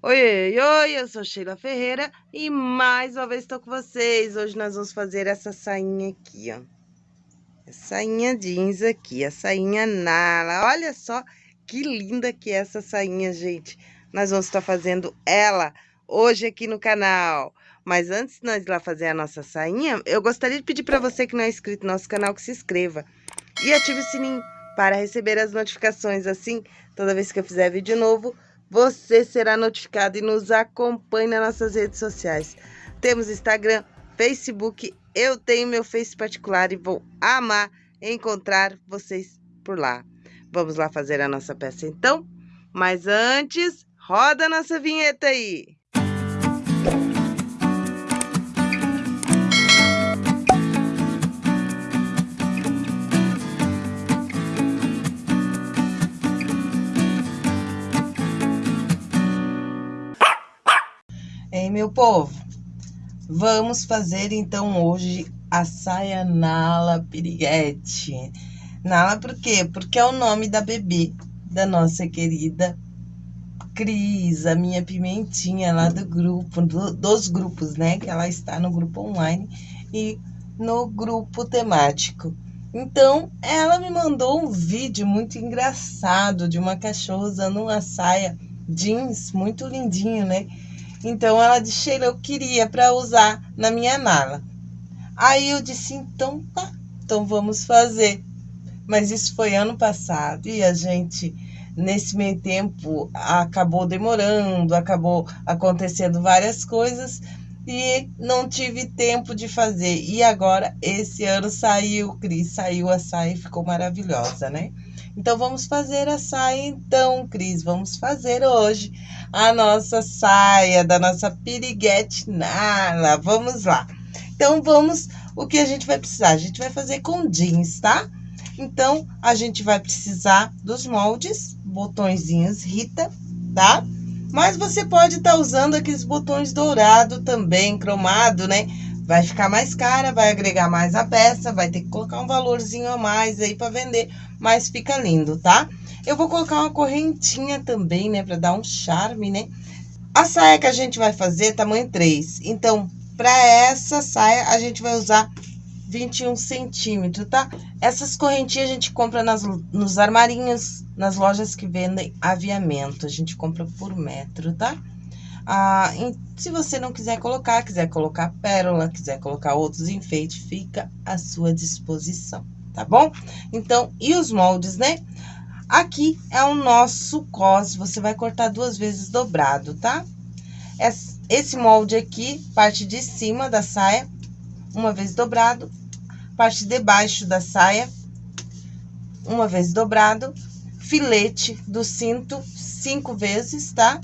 Oi, oi, eu sou Sheila Ferreira e mais uma vez estou com vocês. Hoje nós vamos fazer essa sainha aqui, ó. Essa sainha jeans aqui, a sainha Nala. Olha só que linda que é essa sainha, gente. Nós vamos estar fazendo ela hoje aqui no canal. Mas antes de nós ir lá fazer a nossa sainha, eu gostaria de pedir para você que não é inscrito no nosso canal que se inscreva e ative o sininho para receber as notificações assim, toda vez que eu fizer vídeo novo, você será notificado e nos acompanhe nas nossas redes sociais. Temos Instagram, Facebook, eu tenho meu Face particular e vou amar encontrar vocês por lá. Vamos lá fazer a nossa peça então? Mas antes, roda a nossa vinheta aí! Meu povo? Vamos fazer então hoje a saia Nala Piriguete. Nala por quê? Porque é o nome da bebê da nossa querida Cris, a minha pimentinha lá do grupo, do, dos grupos, né? Que ela está no grupo online e no grupo temático. Então, ela me mandou um vídeo muito engraçado de uma cachorra usando uma saia jeans muito lindinho, né? Então ela disse, Sheila, eu queria para usar na minha mala. Aí eu disse, então tá, então vamos fazer. Mas isso foi ano passado e a gente, nesse meio tempo, acabou demorando, acabou acontecendo várias coisas e não tive tempo de fazer. E agora, esse ano saiu, Cris, saiu a saia e ficou maravilhosa, né? Então, vamos fazer a saia então, Cris. Vamos fazer hoje a nossa saia da nossa piriguete nala. Vamos lá. Então, vamos... O que a gente vai precisar? A gente vai fazer com jeans, tá? Então, a gente vai precisar dos moldes, botõezinhos Rita, tá? Mas você pode estar tá usando aqueles botões dourado também, cromado, né? Vai ficar mais cara, vai agregar mais a peça, vai ter que colocar um valorzinho a mais aí para vender, mas fica lindo, tá? Eu vou colocar uma correntinha também, né, para dar um charme, né? A saia que a gente vai fazer é tamanho 3, então, para essa saia, a gente vai usar 21 centímetros, tá? Essas correntinhas a gente compra nas, nos armarinhos, nas lojas que vendem aviamento, a gente compra por metro, tá? Ah, se você não quiser colocar, quiser colocar pérola, quiser colocar outros enfeites, fica à sua disposição, tá bom? Então, e os moldes, né? Aqui é o nosso cos, você vai cortar duas vezes dobrado, tá? Esse molde aqui, parte de cima da saia, uma vez dobrado, parte de baixo da saia, uma vez dobrado, filete do cinto, cinco vezes, tá?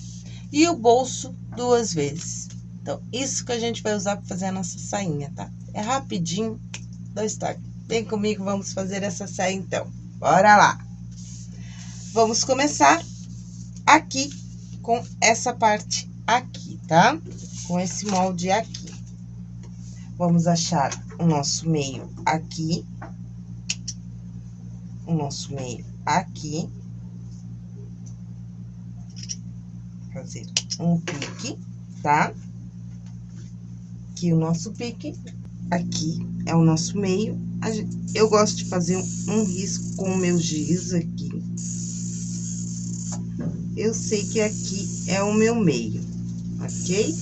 E o bolso duas vezes. Então, isso que a gente vai usar para fazer a nossa sainha, tá? É rapidinho, dois toques. Vem comigo, vamos fazer essa saia então. Bora lá! Vamos começar aqui com essa parte aqui, tá? Com esse molde aqui. Vamos achar o nosso meio aqui. O nosso meio aqui. Fazer um pique, tá? Aqui o nosso pique, aqui é o nosso meio. Eu gosto de fazer um risco com o meu giz aqui. Eu sei que aqui é o meu meio, ok?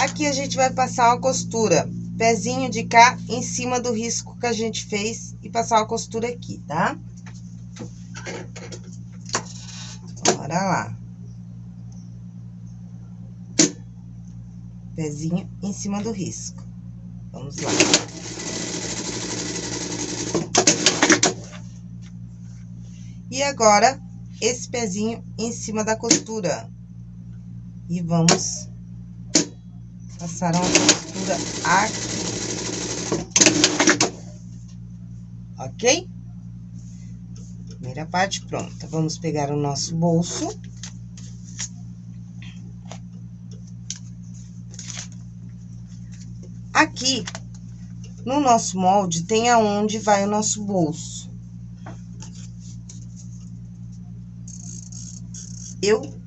Aqui a gente vai passar uma costura, pezinho de cá em cima do risco que a gente fez e passar uma costura aqui, tá? Bora lá. Pezinho em cima do risco. Vamos lá. E agora, esse pezinho em cima da costura. E vamos passar uma costura aqui. Ok? Primeira parte pronta. Vamos pegar o nosso bolso. Aqui, no nosso molde, tem aonde vai o nosso bolso. eu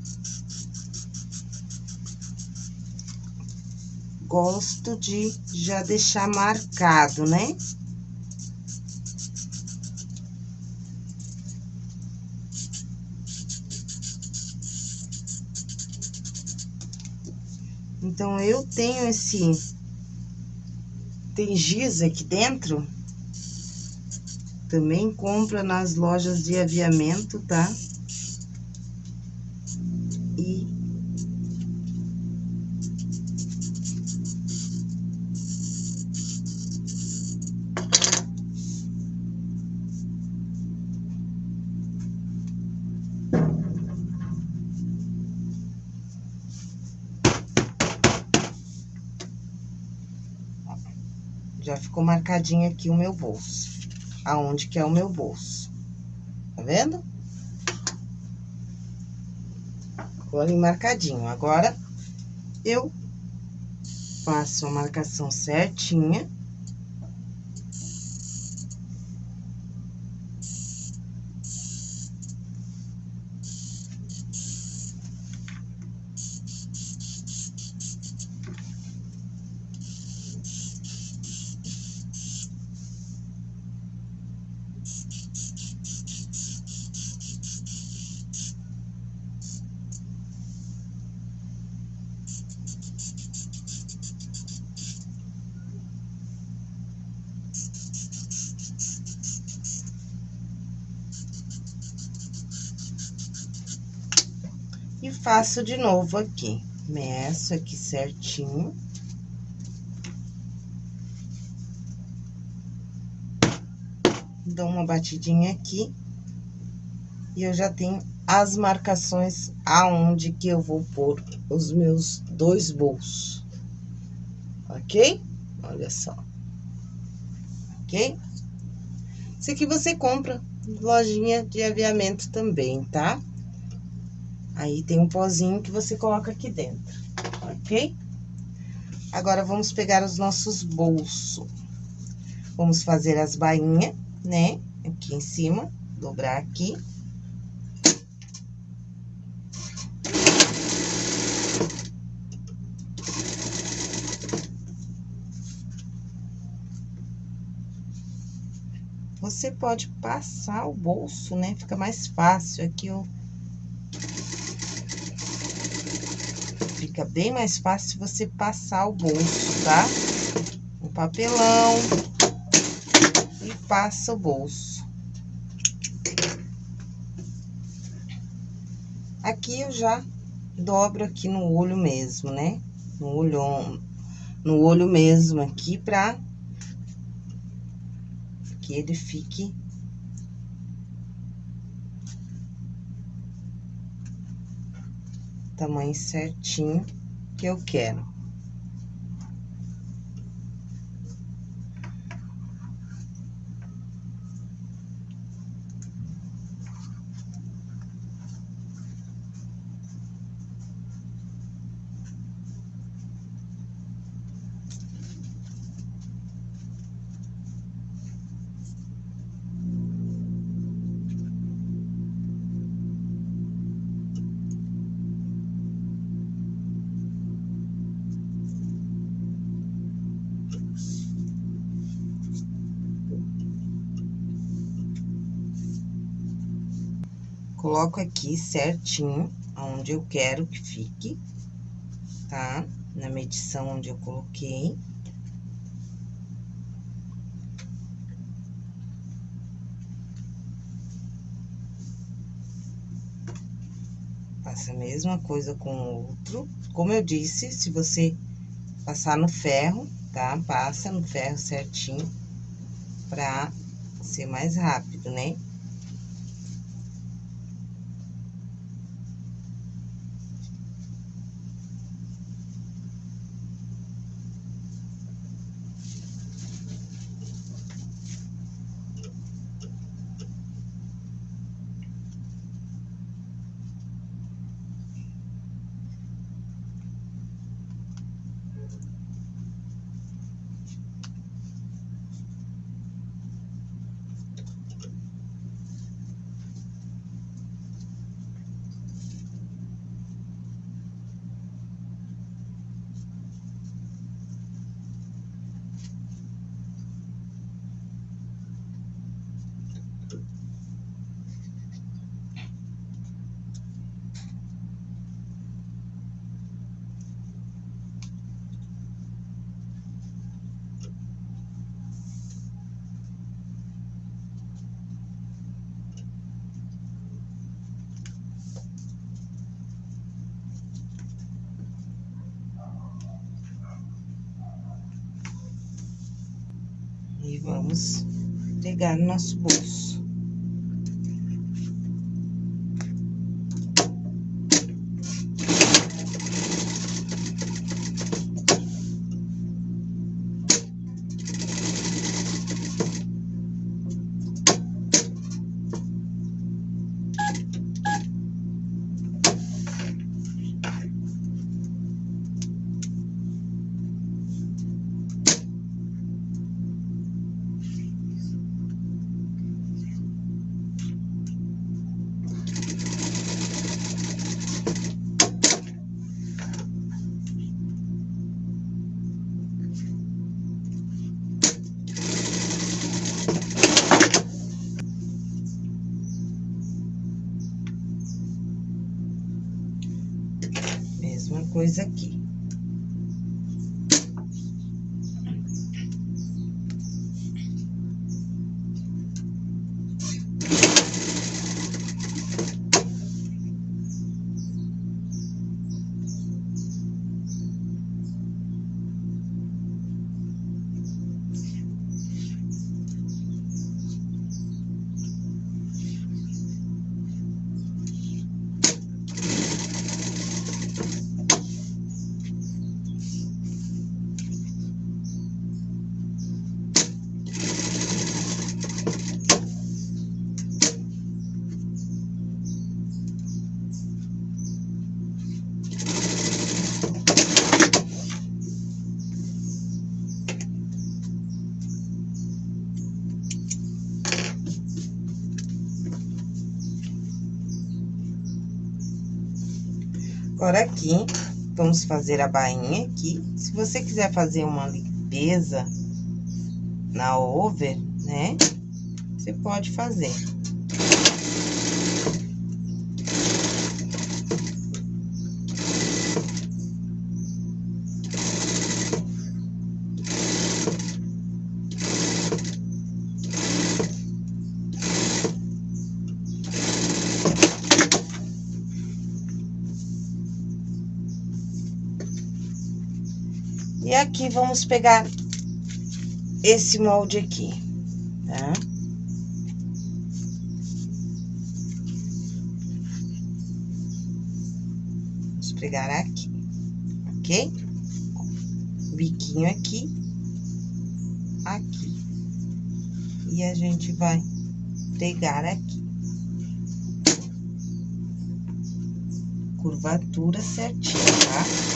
gosto de já deixar marcado, né? Então, eu tenho esse... Tem giz aqui dentro. Também compra nas lojas de aviamento, tá? Marcadinho aqui o meu bolso aonde que é o meu bolso. Tá vendo? Ficou ali marcadinho. Agora, eu faço a marcação certinha. Faço de novo aqui. Meço aqui certinho. Dou uma batidinha aqui. E eu já tenho as marcações aonde que eu vou pôr os meus dois bolsos. Ok? Olha só. Ok? Isso aqui você compra lojinha de aviamento também, tá? Aí, tem um pozinho que você coloca aqui dentro, ok? Agora, vamos pegar os nossos bolsos. Vamos fazer as bainhas, né? Aqui em cima, dobrar aqui. Você pode passar o bolso, né? Fica mais fácil. Aqui, eu fica bem mais fácil você passar o bolso, tá? Um papelão e passa o bolso. Aqui eu já dobro aqui no olho mesmo, né? No olho, no olho mesmo aqui pra que ele fique tamanho certinho que eu quero. Coloco aqui certinho, onde eu quero que fique, tá? Na medição onde eu coloquei. Faça a mesma coisa com o outro. Como eu disse, se você passar no ferro, tá? Passa no ferro certinho pra ser mais rápido, né? E vamos pegar no nosso bolso. Aqui, vamos fazer a bainha aqui. Se você quiser fazer uma limpeza na over, né? Você pode fazer. Aqui, vamos pegar esse molde aqui, tá? Vamos pegar aqui, ok? Biquinho aqui, aqui. E a gente vai pegar aqui. Curvatura certinha, tá?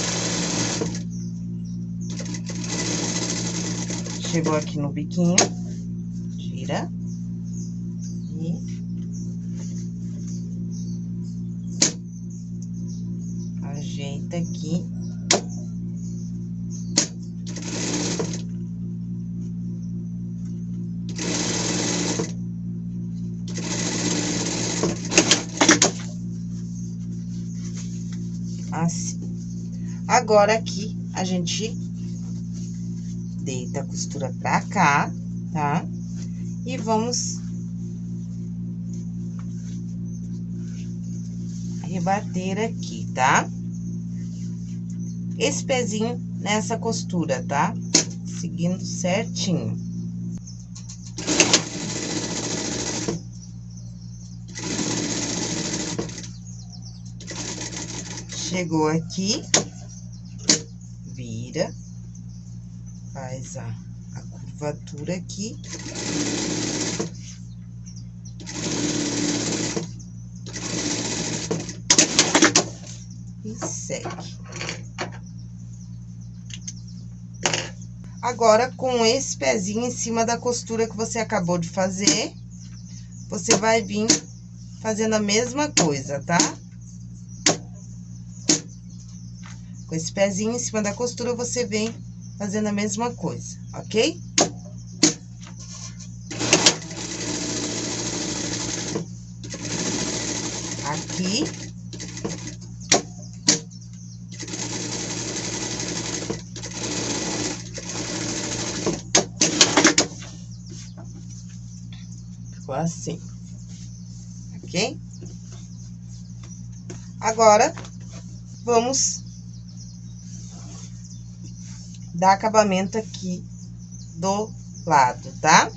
Chegou aqui no biquinho, tira. E... Ajeita aqui. Assim. Agora, aqui, a gente deita a costura pra cá, tá? E vamos rebater aqui, tá? Esse pezinho nessa costura, tá? Seguindo certinho. Chegou aqui, vira faz a, a curvatura aqui. E segue. Agora, com esse pezinho em cima da costura que você acabou de fazer, você vai vir fazendo a mesma coisa, tá? Com esse pezinho em cima da costura, você vem fazendo a mesma coisa, ok? Aqui. Ficou assim, ok? Agora, vamos dar acabamento aqui do lado, tá?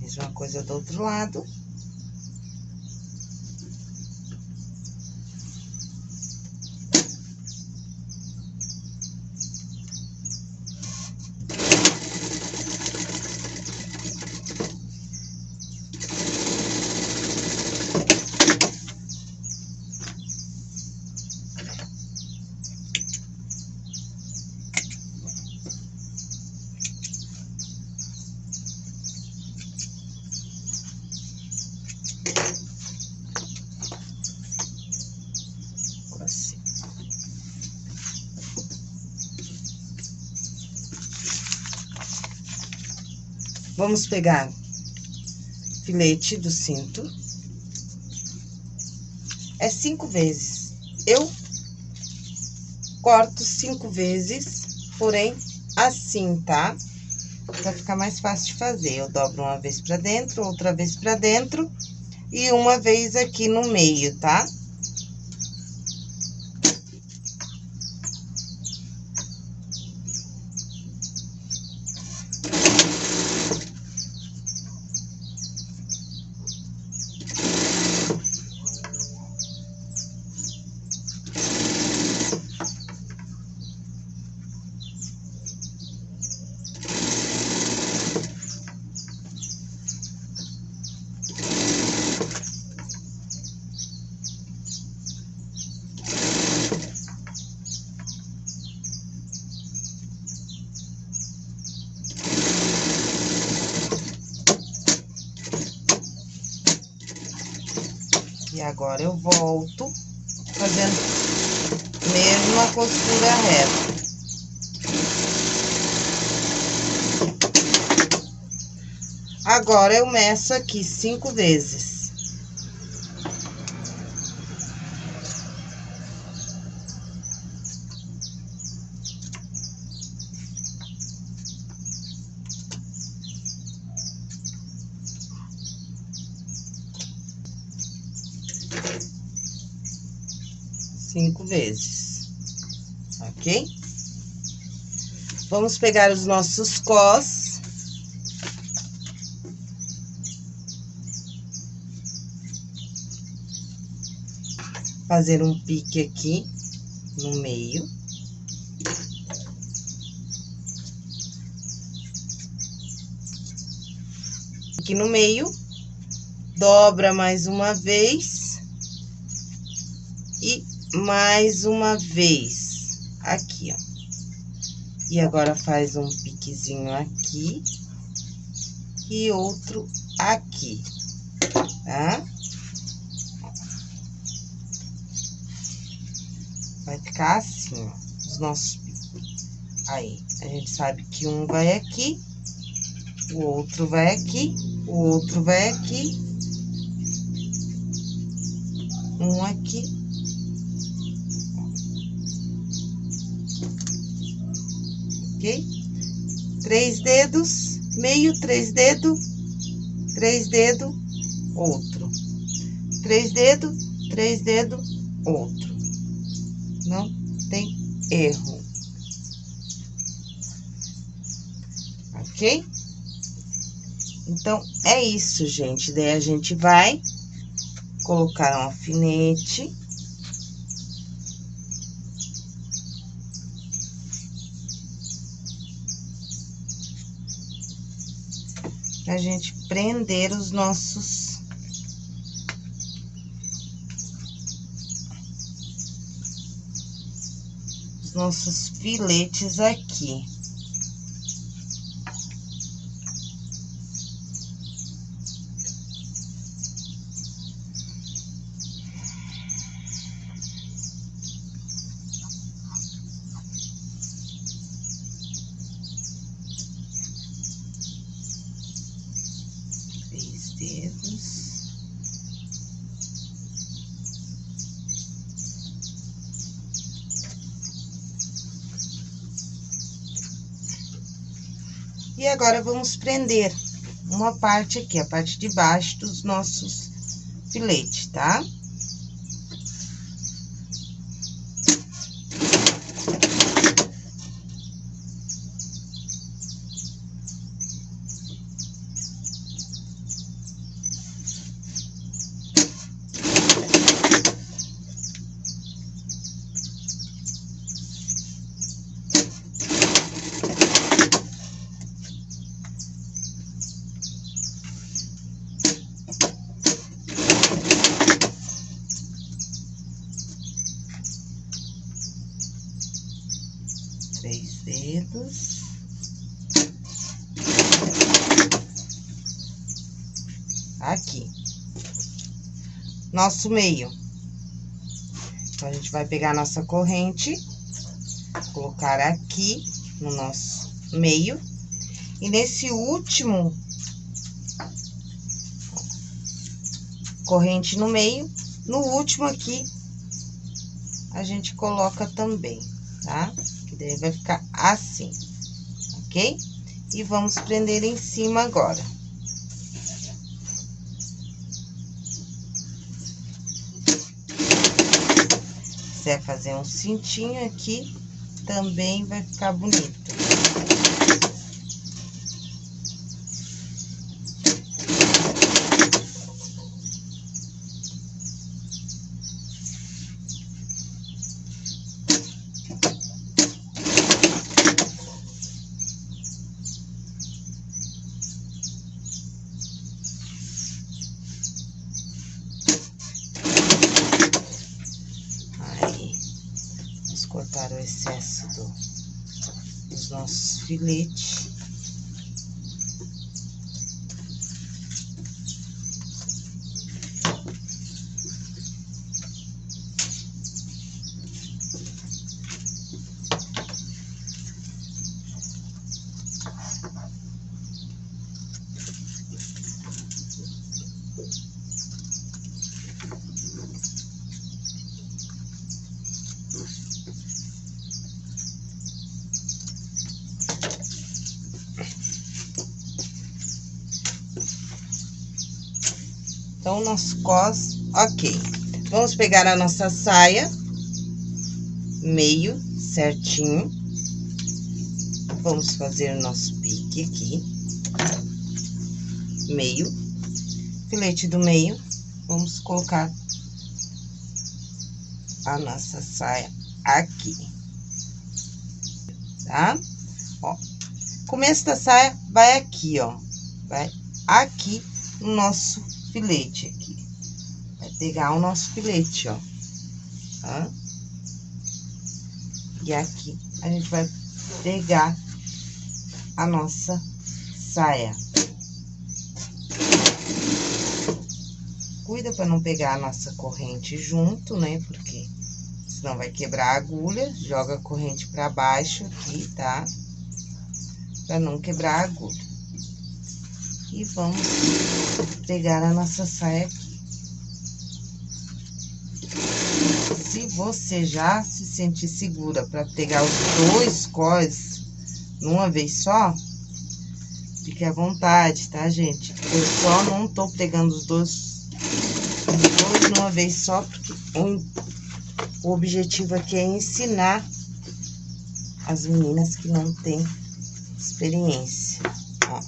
Mesma coisa do outro lado. Vamos pegar filete do cinto. É cinco vezes. Eu corto cinco vezes, porém, assim, tá? Pra ficar mais fácil de fazer. Eu dobro uma vez pra dentro, outra vez pra dentro e uma vez aqui no meio, tá? Tá? E agora eu volto fazendo mesma costura reta. Agora, eu meço aqui cinco vezes. cinco vezes, ok? Vamos pegar os nossos cós. Fazer um pique aqui no meio. Aqui no meio, dobra mais uma vez e mais uma vez, aqui, ó. E agora faz um piquezinho aqui e outro aqui, tá? Assim, ó, os nossos picos. Aí, a gente sabe que um vai aqui, o outro vai aqui, o outro vai aqui, um aqui ok? Três dedos, meio, três dedos, três dedos, outro. Três dedos, três dedos, outro. Não tem erro. Ok? Então, é isso, gente. Daí, a gente vai colocar um alfinete. pra gente prender os nossos os nossos filetes aqui. dedos. E agora, vamos prender uma parte aqui, a parte de baixo dos nossos filetes, tá? Três dedos. Aqui. Nosso meio. Então, a gente vai pegar nossa corrente, colocar aqui no nosso meio. E nesse último corrente no meio, no último aqui, a gente coloca também, tá? que daí vai ficar assim, ok? E vamos prender em cima agora. Se quiser fazer um cintinho aqui, também vai ficar bonito. cortar o excesso do, dos nossos filetes. Então, nosso cos, ok. Vamos pegar a nossa saia, meio certinho. Vamos fazer o nosso pique aqui. Meio. Filete do meio. Vamos colocar a nossa saia aqui. Tá? Ó. Começo da saia vai aqui, ó. Vai aqui no nosso filete pegar o nosso filete, ó. Tá? E aqui a gente vai pegar a nossa saia. Cuida para não pegar a nossa corrente junto, né? Porque senão vai quebrar a agulha. Joga a corrente para baixo aqui, tá? Para não quebrar a agulha. E vamos pegar a nossa saia aqui. Se você já se sentir segura para pegar os dois cós numa vez só, fique à vontade, tá, gente? Eu só não tô pegando os dois, os dois numa vez só, porque o, o objetivo aqui é ensinar as meninas que não têm experiência, ó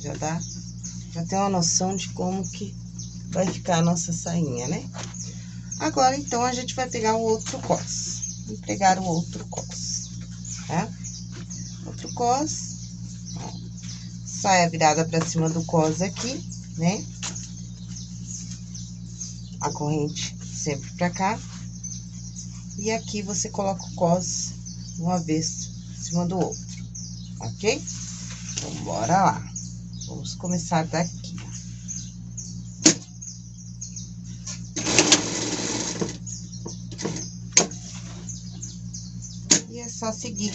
já dá, já tem uma noção de como que vai ficar a nossa sainha, né? Agora, então, a gente vai pegar o outro cos, vou pegar o outro cos, tá? Outro cos, saia virada pra cima do cos aqui, né? A corrente sempre pra cá. E aqui você coloca o cos uma vez em cima do outro, ok? Então, bora lá. Vamos começar daqui. Só seguir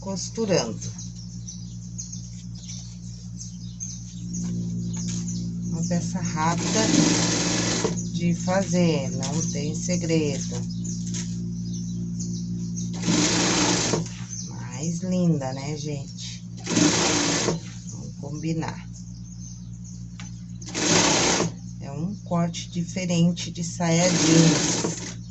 costurando. Uma peça rápida de fazer, não tem segredo. Mais linda, né, gente? combinar. É um corte diferente de saia jeans.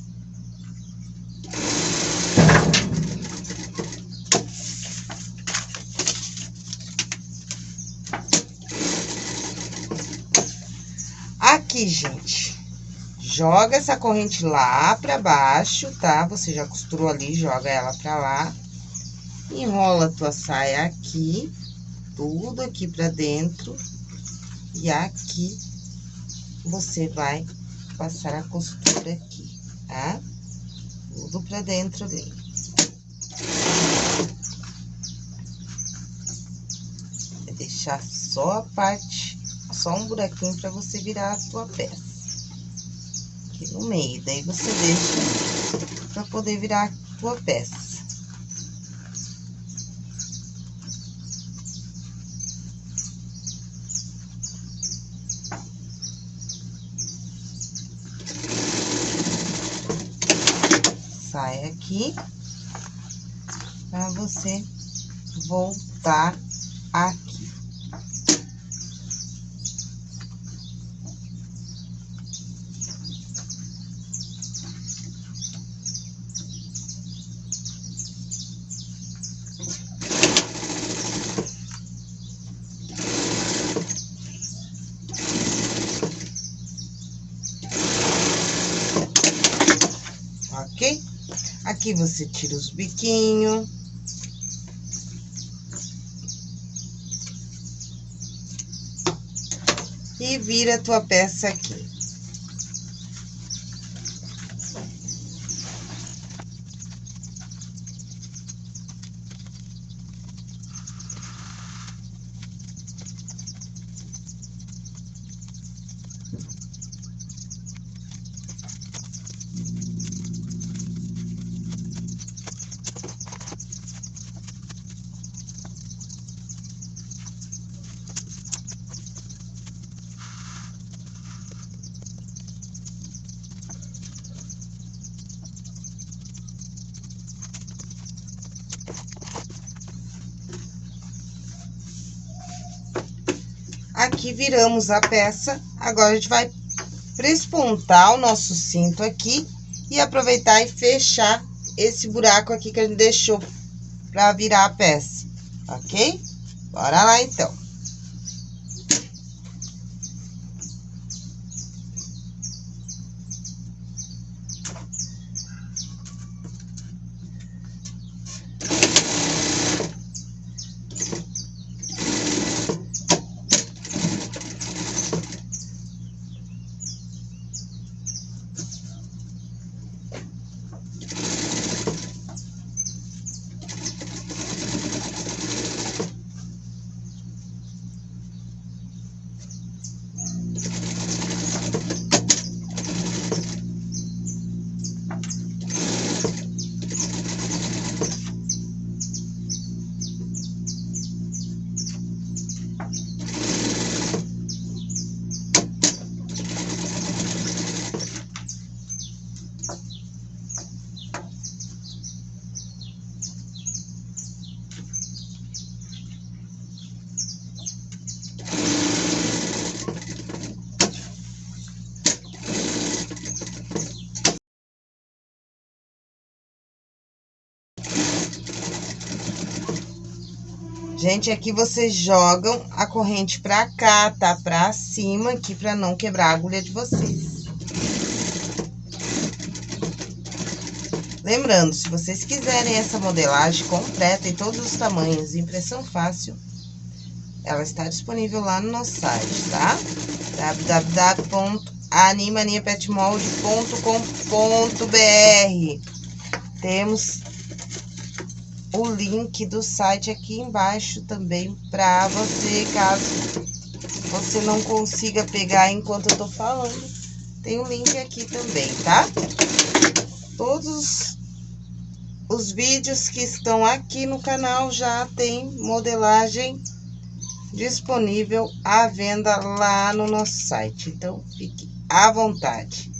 Gente, joga essa corrente lá pra baixo, tá? Você já costurou ali, joga ela pra lá. Enrola a tua saia aqui, tudo aqui pra dentro. E aqui, você vai passar a costura aqui, tá? Tudo pra dentro ali. Vai deixar só a parte, só um buraquinho pra você virar a tua peça aqui no meio. Daí, você deixa pra poder virar a tua peça. Sai aqui, pra você voltar aqui. Aqui você tira os biquinhos. E vira a tua peça aqui. Aqui viramos a peça, agora a gente vai prespontar o nosso cinto aqui e aproveitar e fechar esse buraco aqui que a gente deixou pra virar a peça, ok? Bora lá, então. Gente, aqui vocês jogam a corrente pra cá, tá? Pra cima aqui, pra não quebrar a agulha de vocês. Lembrando, se vocês quiserem essa modelagem completa em todos os tamanhos, impressão fácil, ela está disponível lá no nosso site, tá? www.animaniapetmold.com.br Temos o link do site aqui embaixo também para você, caso você não consiga pegar enquanto eu tô falando. Tem o um link aqui também, tá? Todos os vídeos que estão aqui no canal já tem modelagem disponível à venda lá no nosso site. Então, fique à vontade.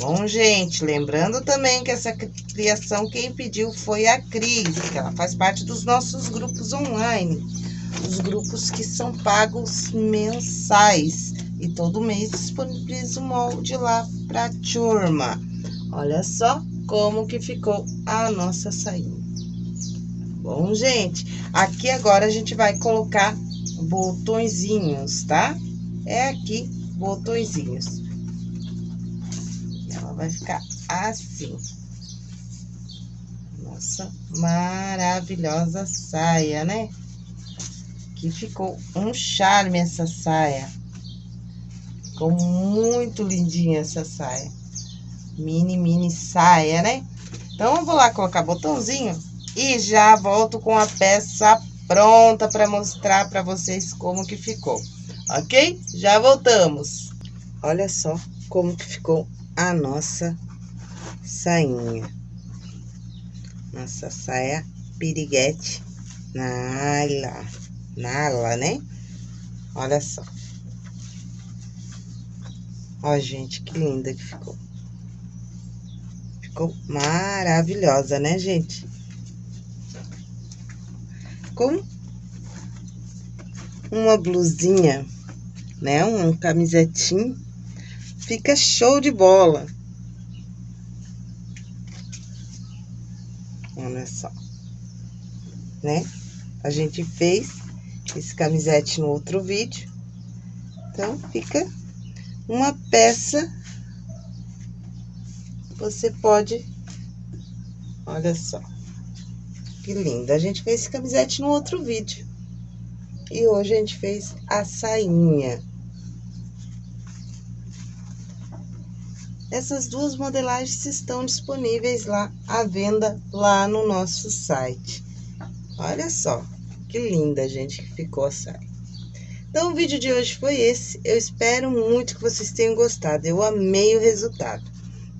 Bom, gente, lembrando também que essa criação quem pediu foi a Cris, que ela faz parte dos nossos grupos online. os grupos que são pagos mensais. E todo mês disponibilizo o molde lá pra turma. Olha só como que ficou a nossa sainha. Bom, gente, aqui agora a gente vai colocar botõezinhos, tá? É aqui, botõezinhos. Vai ficar assim. Nossa, maravilhosa saia, né? Que ficou um charme essa saia. Ficou muito lindinha essa saia. Mini, mini saia, né? Então, eu vou lá colocar botãozinho e já volto com a peça pronta para mostrar para vocês como que ficou, ok? Já voltamos. Olha só como que ficou a nossa sainha. Nossa saia piriguete na ala, na ala, né? Olha só. Ó, gente, que linda que ficou. Ficou maravilhosa, né, gente? com uma blusinha, né? Um camisetinho. Fica show de bola. Olha só. Né? A gente fez esse camisete no outro vídeo. Então, fica uma peça. Você pode... Olha só. Que linda. A gente fez esse camisete no outro vídeo. E hoje a gente fez a sainha. Essas duas modelagens estão disponíveis lá à venda lá no nosso site. Olha só, que linda, gente, que ficou a saia. Então, o vídeo de hoje foi esse. Eu espero muito que vocês tenham gostado. Eu amei o resultado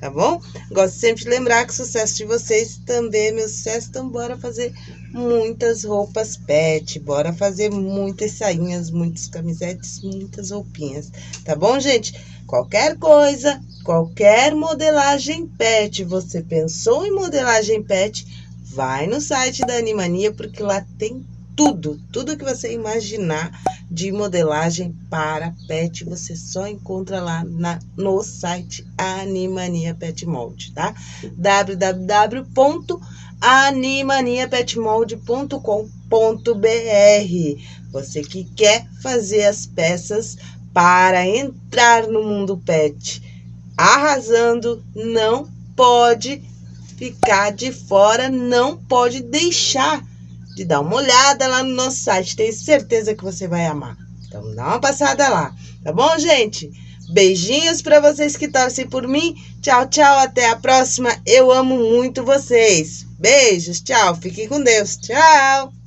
tá bom? Gosto sempre de lembrar que sucesso de vocês também é meu sucesso, então bora fazer muitas roupas pet, bora fazer muitas sainhas, muitas camisetes, muitas roupinhas, tá bom, gente? Qualquer coisa, qualquer modelagem pet, você pensou em modelagem pet, vai no site da Animania, porque lá tem tudo, tudo que você imaginar de modelagem para pet, você só encontra lá na, no site Animania Pet Mold, tá? www.animaniapetmold.com.br Você que quer fazer as peças para entrar no mundo pet arrasando, não pode ficar de fora, não pode deixar de dar uma olhada lá no nosso site. Tenho certeza que você vai amar. Então, dá uma passada lá. Tá bom, gente? Beijinhos para vocês que torcem por mim. Tchau, tchau. Até a próxima. Eu amo muito vocês. Beijos. Tchau. Fiquem com Deus. Tchau.